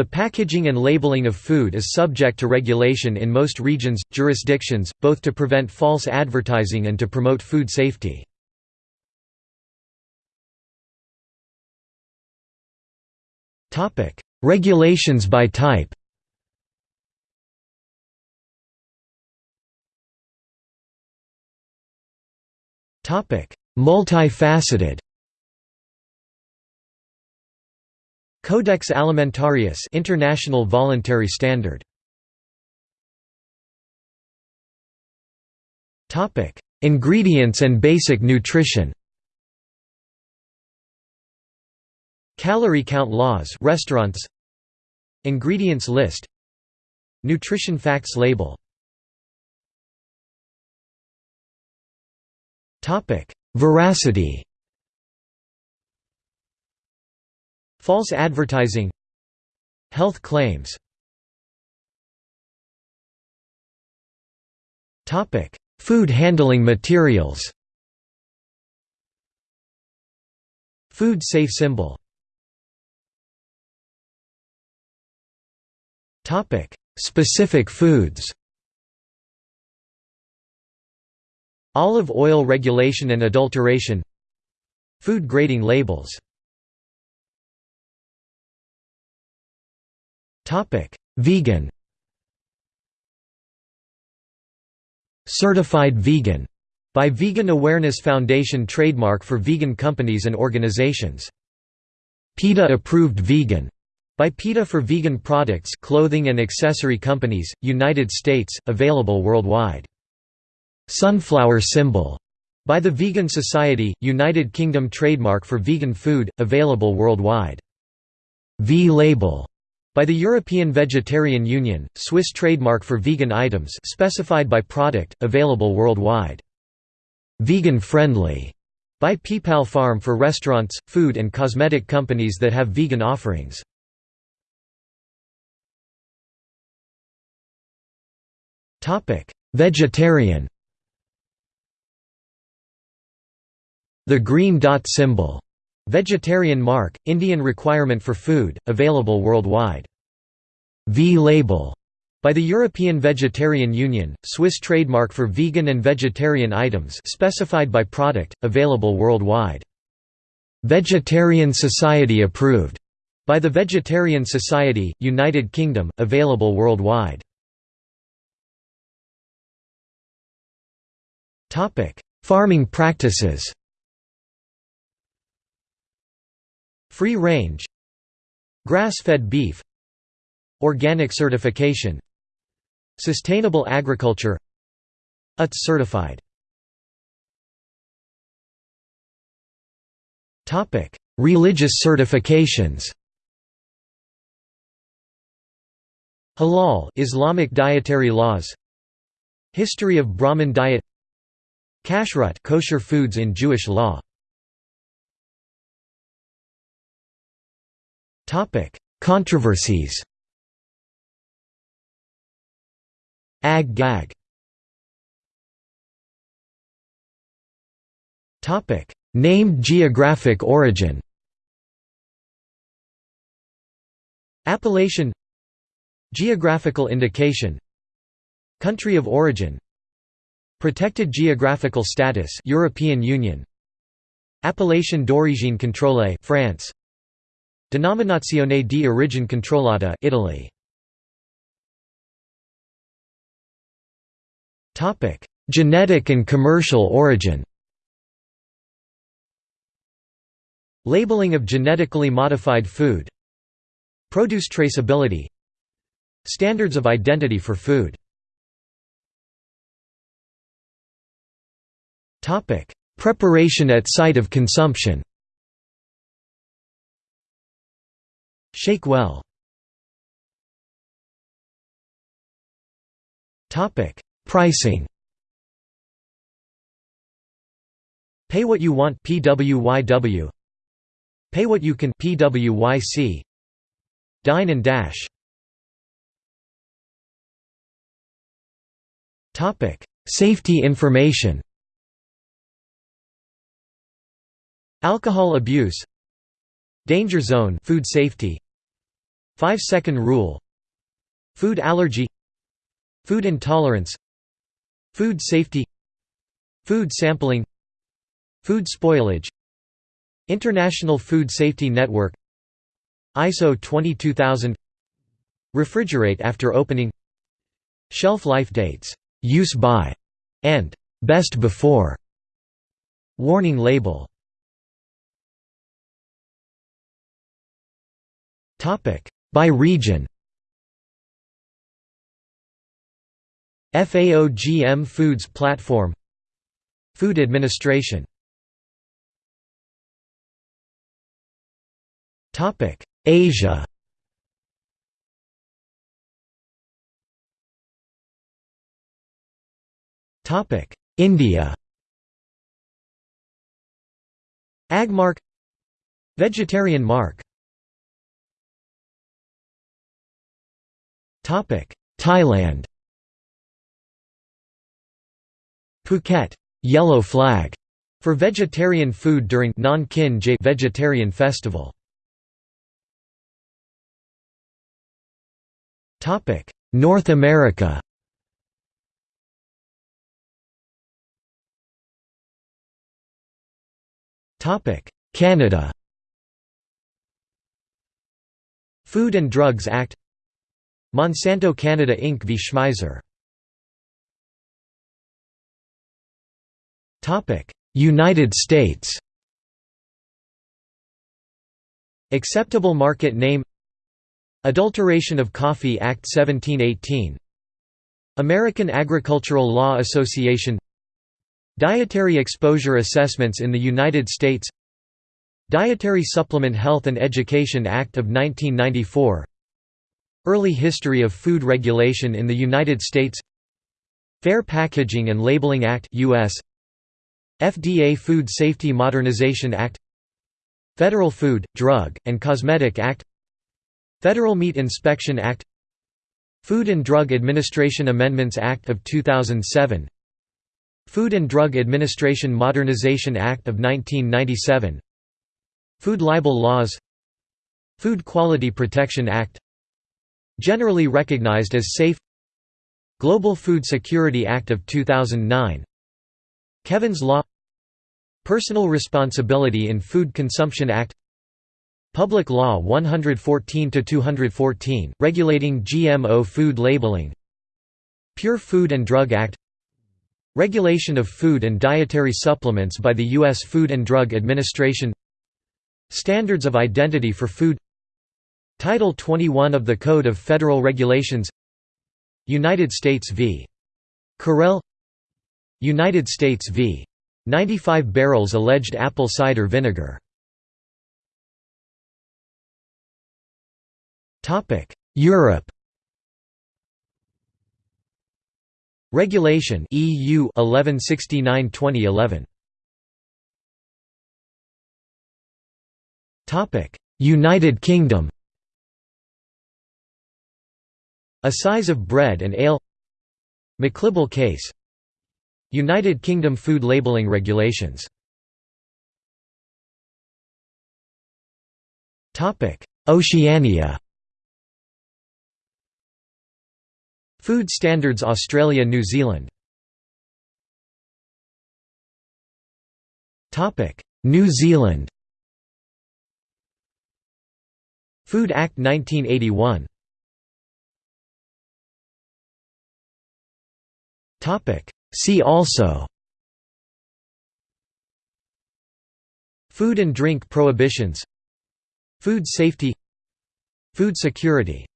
The packaging and labeling of food is subject to regulation in most regions, jurisdictions, both to prevent false advertising and to promote food safety. Regulations by type Multifaceted Codex Alimentarius International Voluntary Standard. Topic Ingredients and basic nutrition. Calorie count laws restaurants. Ingredients list. Nutrition facts label. Topic Veracity False advertising. Health claims. Food handling materials. Food safe symbol. Specific foods. Olive oil regulation and adulteration. Food grading labels Vegan Certified vegan by Vegan Awareness Foundation trademark for vegan companies and organizations. PETA approved vegan by PETA for vegan products clothing and accessory companies, United States, available worldwide. Sunflower symbol by the Vegan Society, United Kingdom trademark for vegan food, available worldwide. V-label by the European Vegetarian Union, Swiss trademark for vegan items specified by product, available worldwide. Vegan friendly by Peepal Farm for restaurants, food and cosmetic companies that have vegan offerings. Vegetarian The green dot symbol Vegetarian mark, Indian requirement for food, available worldwide. V-label by the European Vegetarian Union, Swiss trademark for vegan and vegetarian items specified by product, available worldwide. Vegetarian Society approved by the Vegetarian Society, United Kingdom, available worldwide. Farming practices Free range Grass-fed beef Organic certification Sustainable agriculture UTZ certified. Religious certifications. Halal Islamic dietary laws. History of Brahmin diet. Kashrut kosher foods in Jewish law Controversies Ag gag Named geographic origin Appellation Geographical indication Country of origin Protected geographical status European Union. Appellation d'origine contrôlée France Denominazione di origine controllata Italy Topic: Genetic and commercial origin. Labeling of genetically modified food. Produce traceability. Standards of identity for food. Topic: Preparation at site of consumption. Shake well. Pricing. Pay what you want PWYW Pay what you can PWYC Dine and dash. Topic Safety information. Alcohol abuse Danger zone food safety. 5-second rule. Food allergy. Food intolerance. Food safety. Food sampling. Food spoilage. International Food Safety Network. ISO 22000 Refrigerate after opening. Shelf life dates, use by, and. Best before. Warning label By region. FAO GM Foods Platform. Food Administration. Topic. Asia. Topic. India. Agmark. Vegetarian mark Thailand Phuket yellow flag for vegetarian food during Non vegetarian festival. Topic: North America. Topic: Canada. Food and Drugs Act Monsanto Canada Inc. v. Schmeiser. United States. Acceptable market name. Adulteration of Coffee Act 1718 American Agricultural Law Association. Dietary Exposure Assessments in the United States. Dietary Supplement Health and Education Act of 1994 Early history of food regulation in the United States Fair Packaging and Labeling Act US FDA Food Safety Modernization Act Federal Food, Drug, and Cosmetic Act Federal Meat Inspection Act Food and Drug Administration Amendments Act of 2007 Food and Drug Administration Modernization Act of 1997 Food libel laws Food Quality Protection Act Generally recognized as safe. Global Food Security Act of 2009 Kevin's Law. Personal Responsibility in Food Consumption Act. Public Law 114-214, regulating GMO food labeling. Pure Food and Drug Act. Regulation of food and dietary supplements by the U.S. Food and Drug Administration. Standards of identity for food Title 21 of the Code of Federal Regulations United States v. Carell United States v. 95 barrels alleged apple cider vinegar Europe Regulation EU 1169/2011 Topic United Kingdom Assize of bread and ale. McLibel case. United Kingdom food labelling regulations. Oceania. Food Standards Australia New Zealand. New Zealand. Food Act 1981 See also. Food and drink prohibitions. Food safety. Food security